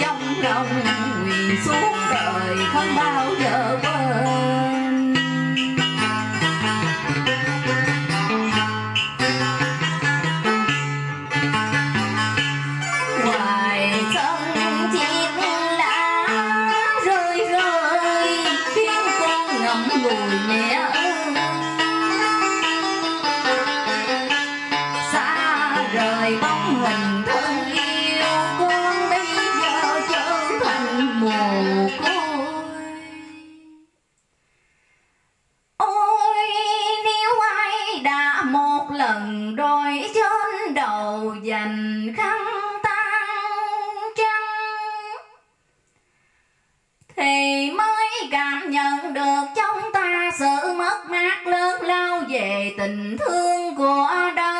trong lòng nguyện suốt đời không bao giờ quên. lần đôi trên đầu dành khăn tan chân thì mới cảm nhận được trong ta sự mất mát lớn lao về tình thương của đời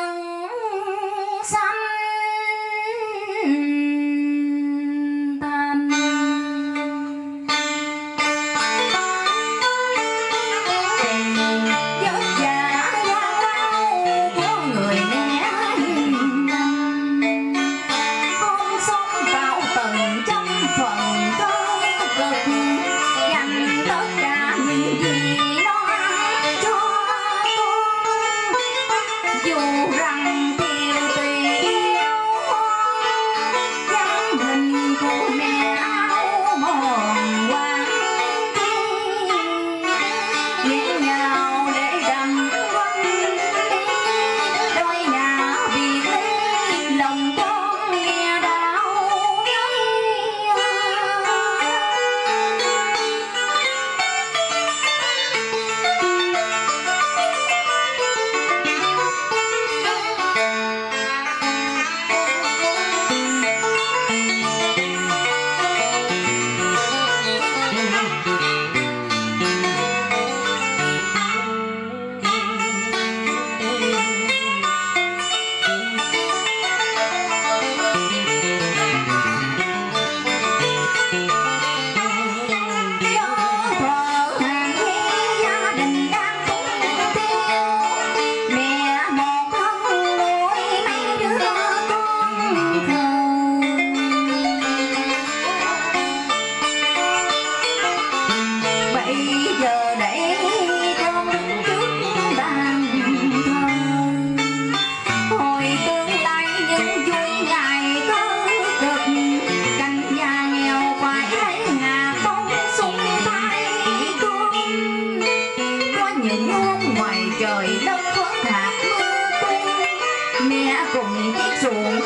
xuống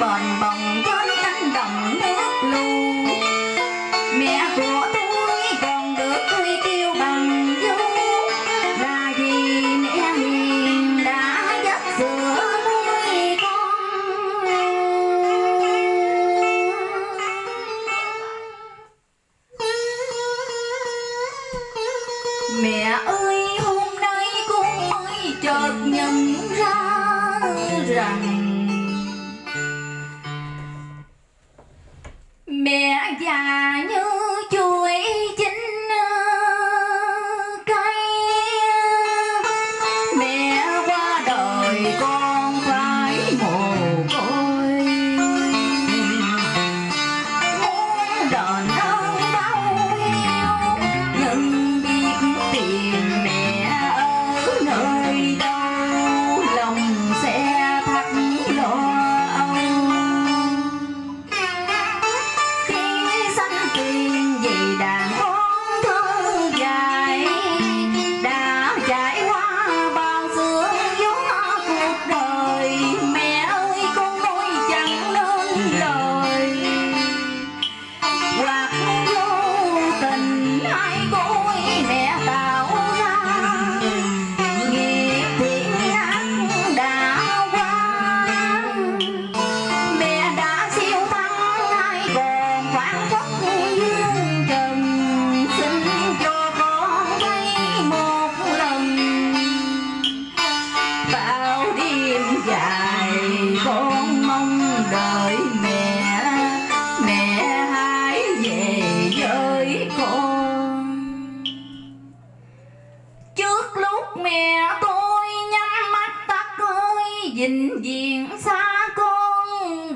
bòn bò 你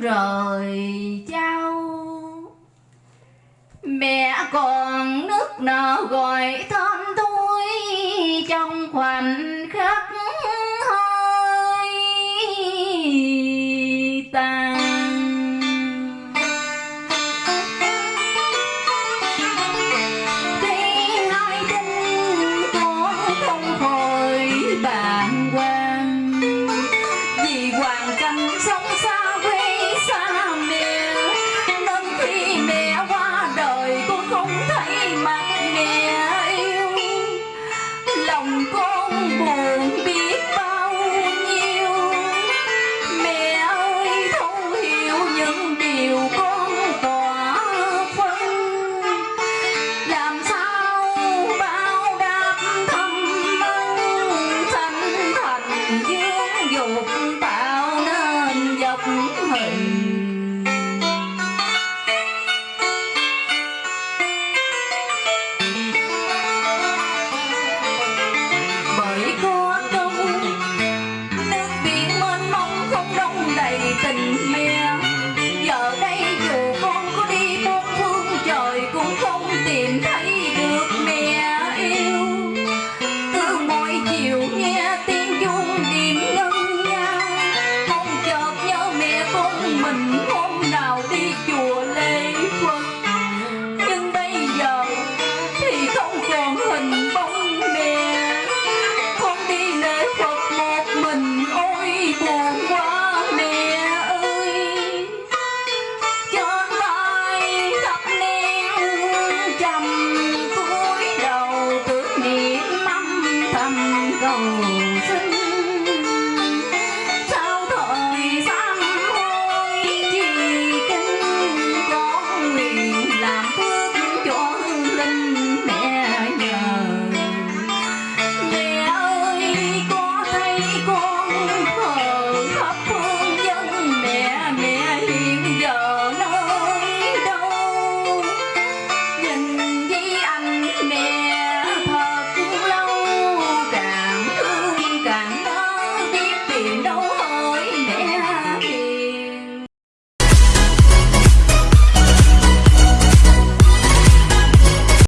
rời trao mẹ còn nước nở gọi thân tôi trong khoảnh